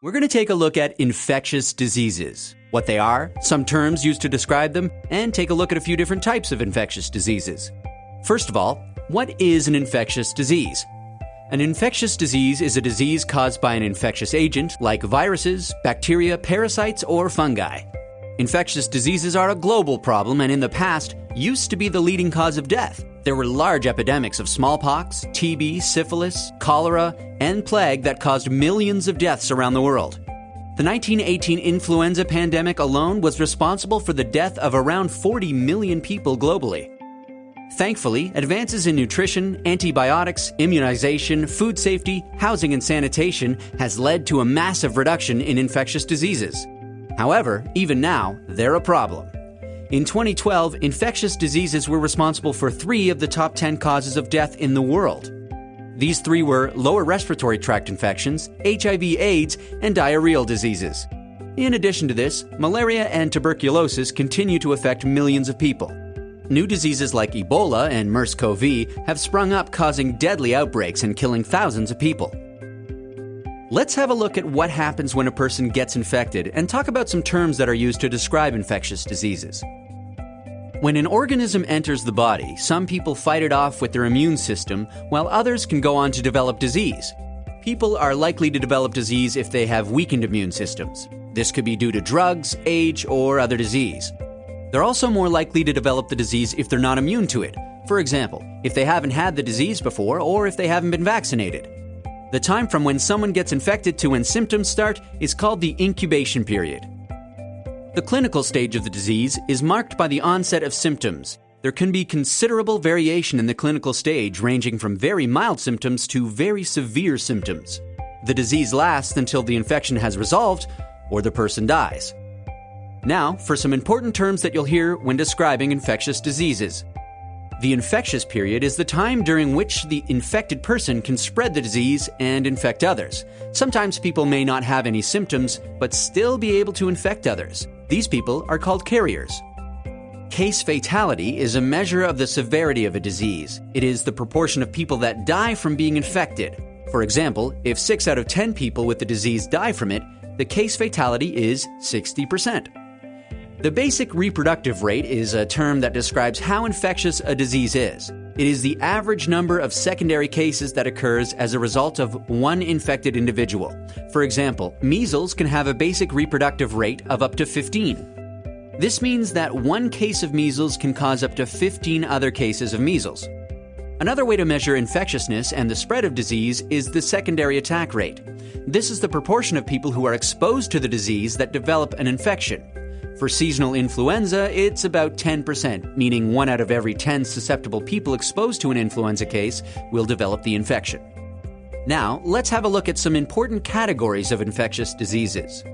We're going to take a look at infectious diseases, what they are, some terms used to describe them, and take a look at a few different types of infectious diseases. First of all, what is an infectious disease? An infectious disease is a disease caused by an infectious agent like viruses, bacteria, parasites, or fungi. Infectious diseases are a global problem and in the past used to be the leading cause of death. There were large epidemics of smallpox, TB, syphilis, cholera, and plague that caused millions of deaths around the world. The 1918 influenza pandemic alone was responsible for the death of around 40 million people globally. Thankfully, advances in nutrition, antibiotics, immunization, food safety, housing, and sanitation has led to a massive reduction in infectious diseases. However, even now, they're a problem. In 2012, infectious diseases were responsible for three of the top 10 causes of death in the world. These three were lower respiratory tract infections, HIV AIDS, and diarrheal diseases. In addition to this, malaria and tuberculosis continue to affect millions of people. New diseases like Ebola and MERS-CoV have sprung up, causing deadly outbreaks and killing thousands of people. Let's have a look at what happens when a person gets infected and talk about some terms that are used to describe infectious diseases. When an organism enters the body, some people fight it off with their immune system, while others can go on to develop disease. People are likely to develop disease if they have weakened immune systems. This could be due to drugs, age, or other disease. They're also more likely to develop the disease if they're not immune to it. For example, if they haven't had the disease before or if they haven't been vaccinated. The time from when someone gets infected to when symptoms start is called the incubation period. The clinical stage of the disease is marked by the onset of symptoms. There can be considerable variation in the clinical stage, ranging from very mild symptoms to very severe symptoms. The disease lasts until the infection has resolved or the person dies. Now, for some important terms that you'll hear when describing infectious diseases. The infectious period is the time during which the infected person can spread the disease and infect others. Sometimes people may not have any symptoms, but still be able to infect others. These people are called carriers. Case fatality is a measure of the severity of a disease. It is the proportion of people that die from being infected. For example, if 6 out of 10 people with the disease die from it, the case fatality is 60%. The basic reproductive rate is a term that describes how infectious a disease is. It is the average number of secondary cases that occurs as a result of one infected individual. For example, measles can have a basic reproductive rate of up to 15. This means that one case of measles can cause up to 15 other cases of measles. Another way to measure infectiousness and the spread of disease is the secondary attack rate. This is the proportion of people who are exposed to the disease that develop an infection. For seasonal influenza, it's about 10%, meaning one out of every 10 susceptible people exposed to an influenza case will develop the infection. Now, let's have a look at some important categories of infectious diseases.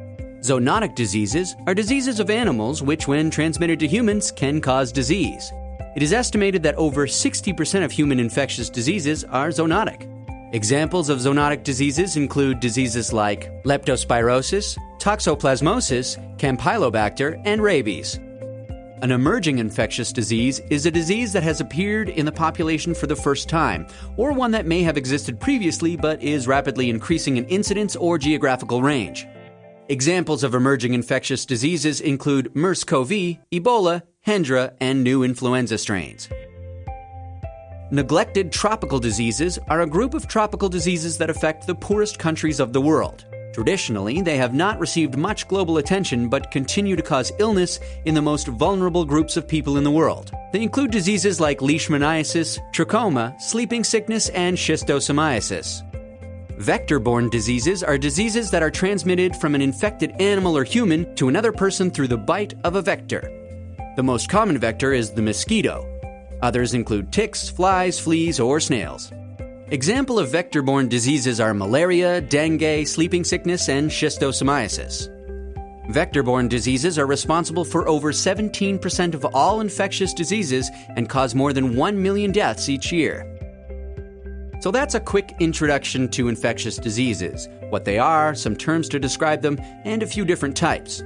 Zoonotic diseases are diseases of animals which, when transmitted to humans, can cause disease. It is estimated that over 60% of human infectious diseases are zoonotic. Examples of zoonotic diseases include diseases like leptospirosis, toxoplasmosis, campylobacter, and rabies. An emerging infectious disease is a disease that has appeared in the population for the first time, or one that may have existed previously but is rapidly increasing in incidence or geographical range. Examples of emerging infectious diseases include MERS CoV, Ebola, Hendra, and new influenza strains. Neglected tropical diseases are a group of tropical diseases that affect the poorest countries of the world. Traditionally, they have not received much global attention but continue to cause illness in the most vulnerable groups of people in the world. They include diseases like leishmaniasis, trachoma, sleeping sickness, and schistosomiasis. Vector borne diseases are diseases that are transmitted from an infected animal or human to another person through the bite of a vector. The most common vector is the mosquito. Others include ticks, flies, fleas, or snails. Example of vector-borne diseases are malaria, dengue, sleeping sickness, and schistosomiasis. Vector-borne diseases are responsible for over 17% of all infectious diseases and cause more than 1 million deaths each year. So that's a quick introduction to infectious diseases, what they are, some terms to describe them, and a few different types.